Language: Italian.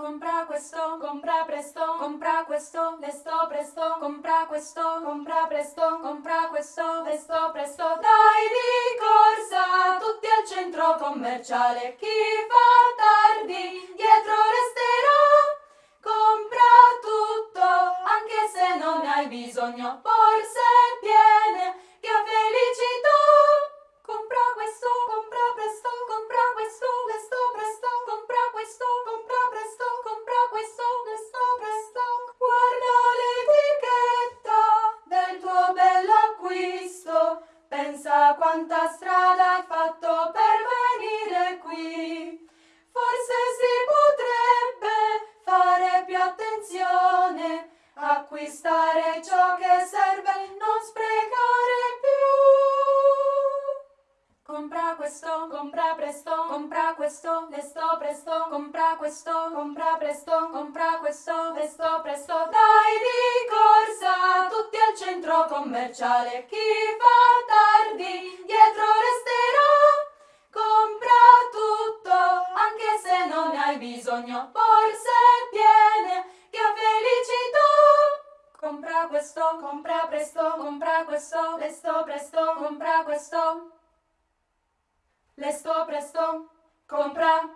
Compra questo, compra presto, compra questo, lesto presto, compra questo, compra presto, compra questo, lesto presto. Dai di corsa, tutti al centro commerciale, chi fa tardi, dietro resterà. Compra tutto, anche se non hai bisogno, forse viene, quanta strada hai fatto per venire qui. Forse si potrebbe fare più attenzione, acquistare ciò che serve, non sprecare più. Compra questo, compra presto, compra questo, lesto presto, compra questo, compra presto, compra questo, lesto presto. Dai di corsa, tutti al centro commerciale, chi fa tardi, dietro resterà. Compra tutto, anche se non hai bisogno, forse viene, che felicità. Compra questo, compra presto, compra questo, lesto presto, compra questo. Lesto presto, compra